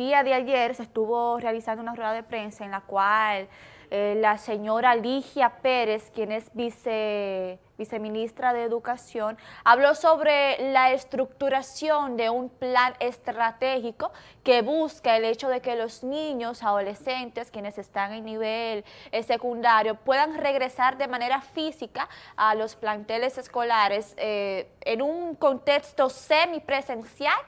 día de ayer se estuvo realizando una rueda de prensa en la cual eh, la señora Ligia Pérez, quien es vice, viceministra de Educación, habló sobre la estructuración de un plan estratégico que busca el hecho de que los niños, adolescentes, quienes están en nivel eh, secundario, puedan regresar de manera física a los planteles escolares eh, en un contexto semipresencial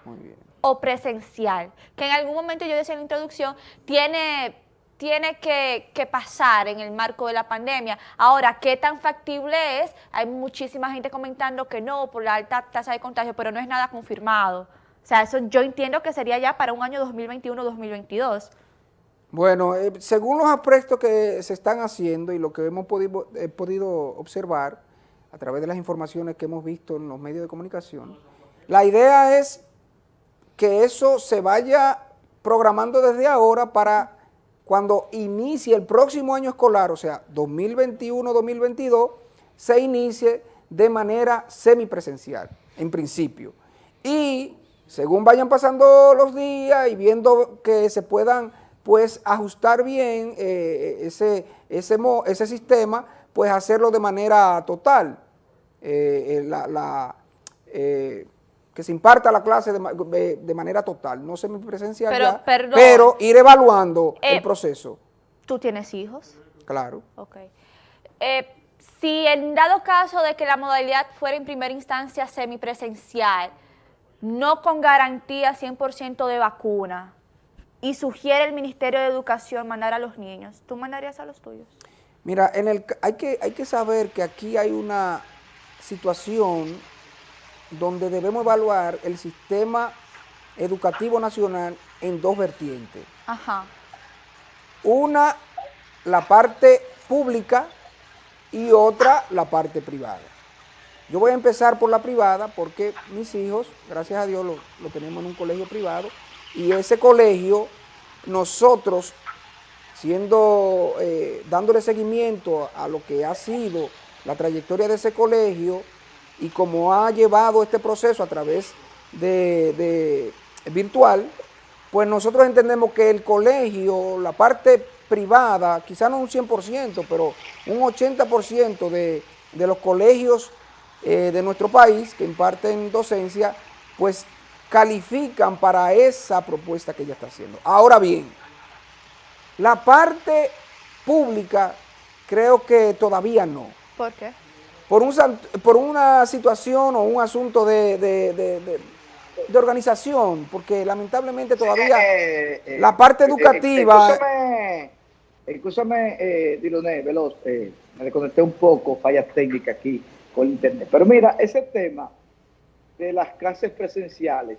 o presencial, que en algún momento yo decía en la introducción, tiene tiene que, pasar en el marco de la pandemia. Ahora, ¿qué tan factible es? Hay muchísima gente comentando que no, por la alta tasa de contagio, pero no es nada confirmado. O sea, eso yo entiendo que sería ya para un año 2021-2022. Bueno, eh, según los aprestos que se están haciendo y lo que hemos podido, podido observar a través de las informaciones que hemos visto en los medios de comunicación, la idea es que eso se vaya programando desde ahora para cuando inicie el próximo año escolar, o sea, 2021-2022, se inicie de manera semipresencial, en principio. Y según vayan pasando los días y viendo que se puedan pues ajustar bien eh, ese, ese, ese, sistema, pues hacerlo de manera total. Eh, eh, la, que se imparta la clase de, manera total, no semipresencial pero, pero ir evaluando el eh, proceso. ¿Tú tienes hijos? Claro. Ok. Eh, si en dado caso de que la modalidad fuera en primera instancia semipresencial, no con garantía 100% de vacuna, y sugiere el Ministerio de Educación mandar a los niños, ¿tú mandarías a los tuyos? Mira, en el, hay, que, hay que saber que aquí hay una situación donde debemos evaluar el sistema educativo nacional en dos vertientes. Ajá. Una, la parte pública y otra, la parte privada. Yo voy a empezar por la privada porque mis hijos, gracias a Dios, lo, tenemos en un colegio privado y ese colegio, nosotros, siendo, eh, dándole seguimiento a lo que ha sido la trayectoria de ese colegio, y como ha llevado este proceso a través de, virtual, pues nosotros entendemos que el colegio, la parte privada, quizá no un 100%, pero un 80% de, de, los colegios eh, de nuestro país que imparten docencia, pues califican para esa propuesta que ella está haciendo. Ahora bien, la parte pública creo que todavía no. ¿Por qué? Por, un, por una situación o un asunto de, de, organización, porque lamentablemente todavía eh, eh, la parte eh, educativa... Escúchame, eh, Diloné, veloz, me desconecté un poco, fallas técnicas aquí con internet. Pero mira, ese tema de las clases presenciales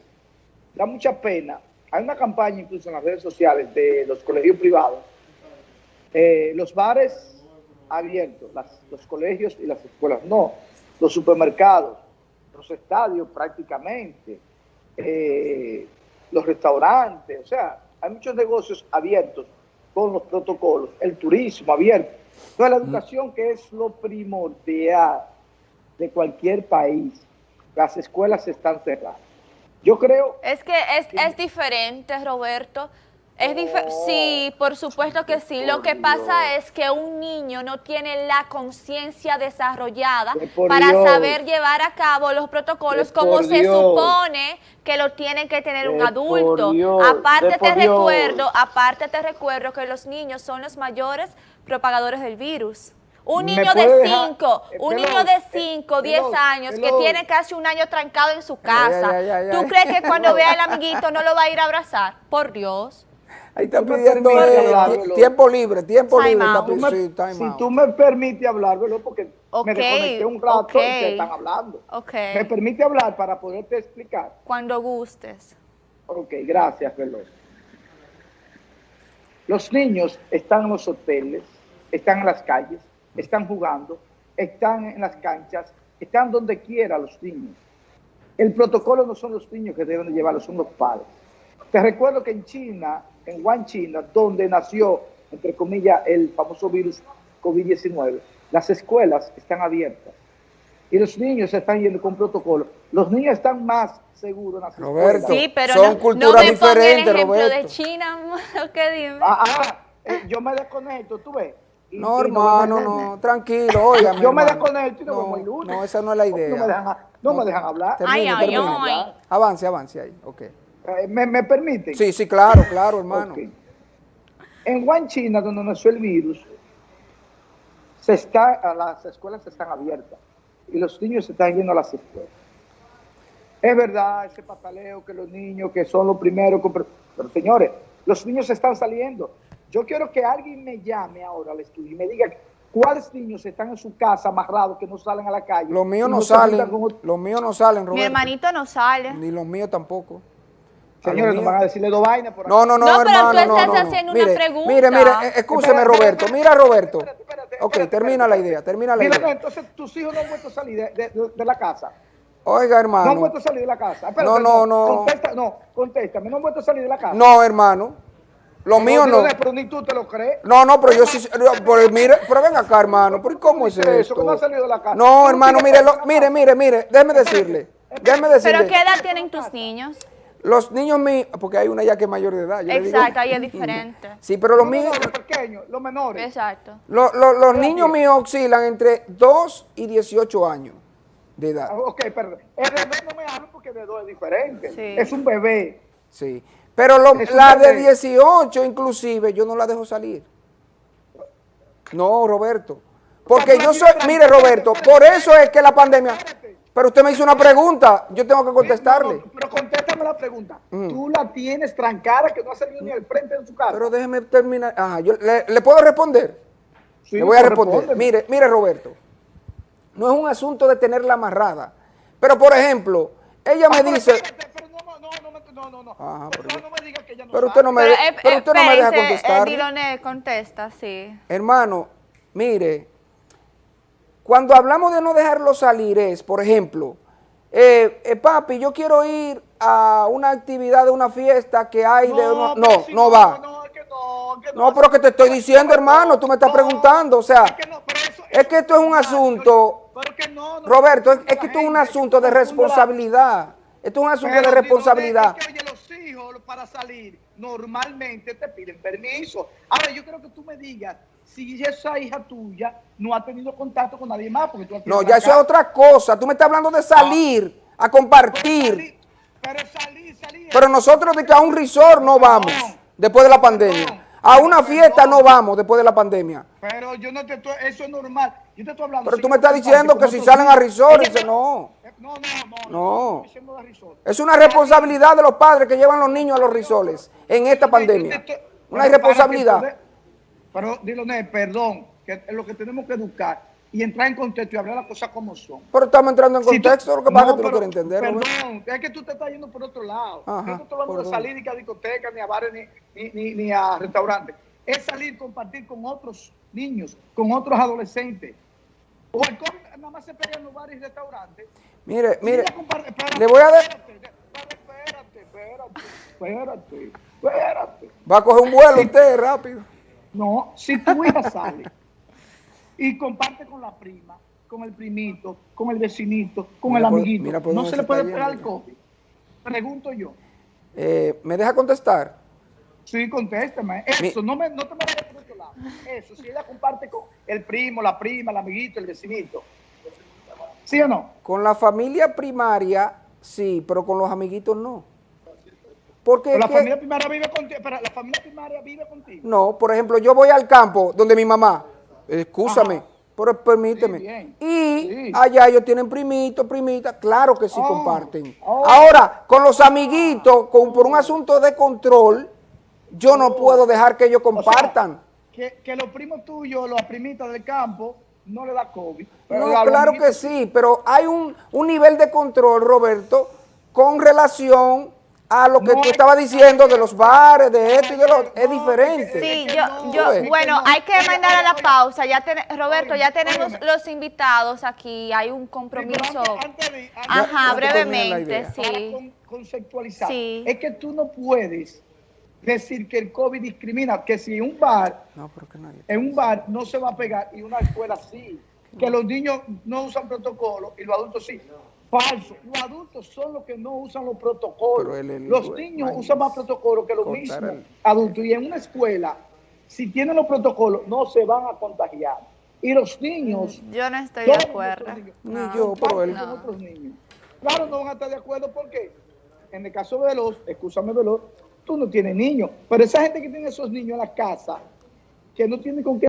da mucha pena. Hay una campaña incluso en las redes sociales de los colegios privados. los bares abiertos, los colegios y las escuelas no, los supermercados, los estadios prácticamente, eh, los restaurantes, o sea, hay muchos negocios abiertos con los protocolos, el turismo abierto. Entonces la educación que es lo primordial de cualquier país, las escuelas están cerradas. Yo creo... Es que es, es diferente, Roberto, es sí, por supuesto que sí. Lo que pasa es que un niño no tiene la conciencia desarrollada para saber llevar a cabo los protocolos como se supone que lo tiene que tener un adulto. aparte te recuerdo, aparte te recuerdo que los niños son los mayores propagadores del virus. Un niño de 5, un niño de 5, 10 años que tiene casi un año trancado en su casa. ¿Tú crees que cuando vea al amiguito no lo va a ir a abrazar? Por Dios. Ahí está pidiendo tiempo libre, tiempo libre. si tú me permites hablar, porque me desconecté un rato y te están hablando. ¿Me permite hablar para poderte explicar? Cuando gustes. Ok, gracias, Veloz. Los niños están en los hoteles, están en las calles, están jugando, están en las canchas, están donde quiera los niños. El protocolo no son los niños que deben de llevarlo, son los padres. Te recuerdo que en China en Wuhan, China, donde nació, entre comillas, el famoso virus COVID-19, las escuelas están abiertas. y los niños se están yendo con protocolo. Los niños están más seguros en las Roberto, escuelas. Sí, pero son no, no culturas me ponga el diferentes, ejemplo de. China, ¿qué dime? Ah, ah, eh, yo me desconecto, tú ves. y- No, y hermano, en- no, tranquilo, oiga. Yo me desconecto y nos vemos el no, lunes. no, esa no es la No me idea. dejan, no me dejan hablar. Termine, Ay, ay, termine. ay. Avance, avance ahí, ok. ¿Me, me permiten? Sí, sí, claro, claro, hermano. En Wuhan, China, donde nació el virus, se está, las escuelas están abiertas y los niños se están yendo a las escuelas. Es verdad ese pataleo que los niños que son los primeros, pero, pero, señores, los niños están saliendo. Yo quiero que alguien me llame ahora al estudio y me diga cuáles niños están en su casa amarrados que no salen a la calle. Los míos no se salen, los míos no salen, Roberto. Mi hermanito no sale. Ni los míos tampoco. Señores, nos van a decirle dos vainas por No, no, no, No, pero tú hermano, no, estás no, no. haciendo una mire, pregunta. Mire, mire, eh, escúcheme, Roberto. espérate, Mira, Roberto. espérate, espérate, Ok, termina la idea, termina la Mira, idea. entonces tus hijos no han vuelto a salir de, de- de- de la casa. Oiga, No han hermano. vuelto a salir de la casa. Espérate, No, no, no. Contesta, no, contéstame. No han vuelto a salir de la casa. No, hermano. Los míos no. Pero, pero ni tú te lo crees. No, no, pero yo sí, pero mire, pero ven acá, hermano, ¿por cómo es esto? Que no ha salido de la casa. No, hermano, mire, lo- mire, mire, mire, déjeme decirle, déjeme ¿Pero decirle, qué edad tienen tus niños? Los niños míos, porque hay una ya que es mayor de edad, yo le digo- Exacto, ahí es diferente. Sí, pero los Los míos, menores pequeños, los menores. Exacto. lo- lo- los Pero niños míos oscilan entre 2 y 18 años de edad, Ah, Ok, perdón. El bebé no me hablo porque de dos es diferente. Sí. Es un bebé. sí. Pero lo- la de bebé. 18 inclusive, yo no la dejo salir. No, Roberto. Porque yo soy, mire Roberto, por eso es que la pandemia, pero usted me hizo una pregunta, yo tengo que contestarle. No, no, pero contéstame la pregunta. Mm. Tú la tienes trancada que no ha salido ni al frente de su casa. Pero déjeme terminar. Ajá, yo le, ¿le puedo responder. Sí, le voy a responder. Mire, mire, Roberto. No es un asunto de tenerla amarrada. Pero, por ejemplo, ella me Ah, pero dice. espérate, pero no, no, no, no, no, no, no. Ajá, Por pero favor, yo- no me diga que ella no Pero usted no me, Pero, eh, pero usted no me deja contestar. eh, Diloné, contesta, sí. Hermano, mire, cuando hablamos de no dejarlo salir es, por ejemplo, eh, eh, papi, yo quiero ir a una actividad de una fiesta que hay de... uno- pero No, si no va. No, es que no, es que No, pero que te estoy diciendo, hermano, tú me estás preguntando, o sea, es que no, eso- es que esto es un asunto, no, no, Roberto, es, no, que esto es un asunto de responsabilidad, esto es un asunto de responsabilidad. Es que, oye, los hijos para salir normalmente te piden permiso. Ahora, yo creo que tú me digas si esa hija tuya no ha tenido contacto con nadie más. Porque tú No, ya eso es otra cosa, tú me estás hablando de salir, a Pero compartir, salir- Pero salir, salir. pero nosotros de que a un resort no vamos después de la pandemia, a una fiesta no vamos después de la pandemia. Pero yo no te estoy, eso es normal. Yo te estoy hablando. Pero tú me estás diciendo que si salen a resort, dice no. Eh, No, no, no. No. resort. Es una responsabilidad de los padres que llevan los niños a los risoles en esta pandemia. Una irresponsabilidad. Pero, Diloné, perdón, que es lo que tenemos que educar y entrar en contexto y hablar las cosas como son. Pero estamos entrando en Si tú- contexto, lo que pasa es que tú no quieres entender. Perdón, es que tú te estás yendo por otro lado. Ajá, no estoy hablando ¿por de salir ni a discotecas, ni a bares, ni, ni, ni- ni a restaurantes. Es salir, compartir con otros niños, con otros adolescentes. O COVID nada más se pega en los bares y restaurantes. Mire, mire, espérate, le voy a dar- Espérate, espérate, espérate, espérate, espérate. va a coger un vuelo usted rápido. No, si tu hija sale y comparte con la prima, con el primito, con el vecinito, con Mira el por- amiguito, mira por no se le puede está pegar el. COVID. Pregunto yo. Eh, ¿Me deja contestar? Sí, contéstame. Eso, no, me, no te me vayas por otro lado. Eso, si ella comparte con el primo, la prima, el amiguito, el vecinito. ¿Sí o no? Con la familia primaria, sí, pero con los amiguitos no. Porque Pero la que- familia primaria vive contigo. Pero la familia primaria vive contigo. no, por ejemplo, yo voy al campo donde mi mamá, escúchame, Ajá. pero permíteme. Sí. Y Sí. allá ellos tienen primitos, primitas, claro que sí Oh, comparten. oh. Ahora, con los amiguitos, con, por un asunto de control, yo no puedo dejar que ellos Oh. O sea, compartan. que, que los primos tuyos, las primitas del campo, no le da COVID. Pero No, los claro que sí, pero hay un, un nivel de control, Roberto, con relación a lo que No tú estabas diciendo de los bares, de esto y de lo otro. Es No, diferente. Sí, yo, yo, bueno, no. hay que mandar a la pausa. Ya ten- Roberto, ya tenemos los invitados aquí. Hay un compromiso. Ajá, brevemente, sí. con- conceptualizar. Sí. Es que tú no puedes decir que el COVID discrimina, que si un bar, No, pero que nadie. en un bar no se va a pegar y una escuela sí. que los niños no usan protocolo y los adultos sí. Falso. Los adultos son los que no usan los protocolos. Pero el- el- los niños usan más protocolos que los mismos el- adultos. Y en una escuela, si tienen los protocolos, no se van a contagiar. Y los niños... Yo no estoy de acuerdo. niños, No. yo, pero él... con otros niños. Claro, no van a estar de acuerdo porque en el caso de Veloz, escúchame Veloz, tú no tienes niños, pero esa gente que tiene esos niños en la casa, que no tiene con qué